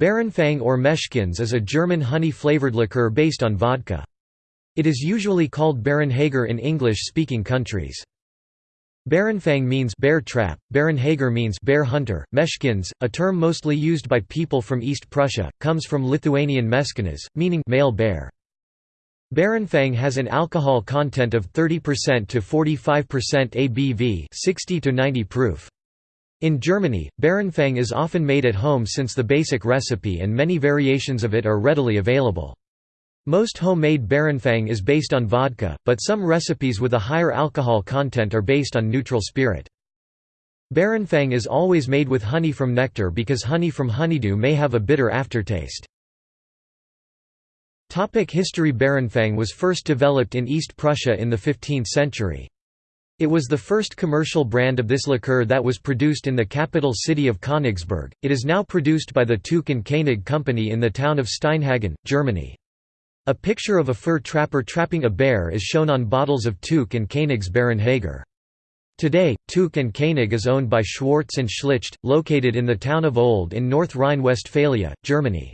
Barenfang or Meshkins is a German honey-flavored liqueur based on vodka. It is usually called Barenhager in English-speaking countries. Barenfang means bear trap, Barenhager means bear hunter. Meshkins, a term mostly used by people from East Prussia, comes from Lithuanian meskinas, meaning male bear. Barenfang has an alcohol content of 30% to 45% ABV, 60 to 90 proof. In Germany, Barenfang is often made at home since the basic recipe and many variations of it are readily available. Most homemade Barenfang is based on vodka, but some recipes with a higher alcohol content are based on neutral spirit. Barenfang is always made with honey from nectar because honey from honeydew may have a bitter aftertaste. Topic History Barenfang was first developed in East Prussia in the 15th century. It was the first commercial brand of this liqueur that was produced in the capital city of Königsberg. It is now produced by the Tuch and Koenig company in the town of Steinhagen, Germany. A picture of a fur trapper trapping a bear is shown on bottles of Tuch and Koenig's Barenhager. Today, Tuch and Koenig is owned by Schwarz and Schlicht, located in the town of Old in North Rhine-Westphalia, Germany.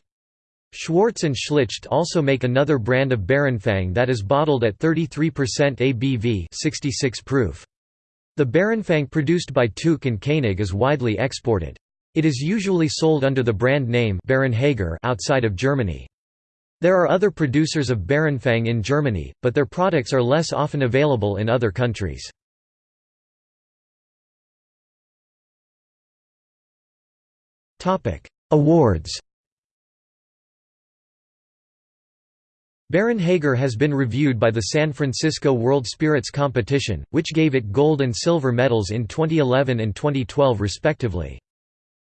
Schwarz and Schlicht also make another brand of Barenfang that is bottled at 33% ABV 66 proof. The Barenfang produced by Tuch and Koenig is widely exported. It is usually sold under the brand name Barenhager outside of Germany. There are other producers of Barenfang in Germany, but their products are less often available in other countries. Awards Barenhager has been reviewed by the San Francisco World Spirits Competition, which gave it gold and silver medals in 2011 and 2012 respectively.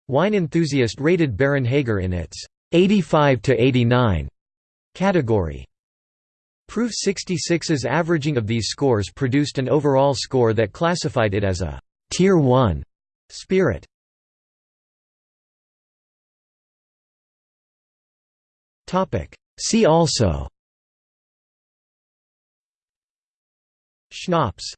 Wine Enthusiast rated Barenhager in its 85 to 89 category. Proof 66's averaging of these scores produced an overall score that classified it as a Tier 1 spirit. See also Schnapps